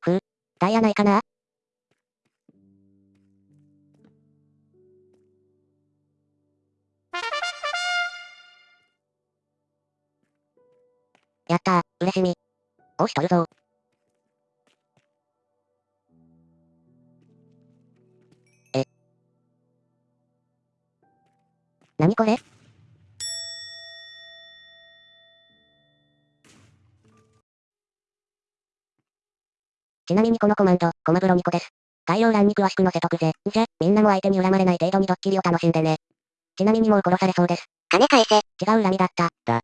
ふ。ダイヤないかな？やったー、嬉しみ。おしとるぞえ。なにこれ？ちなみにこのコマンド、コマブロニコです。概要欄に詳しく載せとくぜ。じゃ、みんなも相手に恨まれない程度にドッキリを楽しんでね。ちなみにもう殺されそうです。金返せ。違う恨みだった。だ、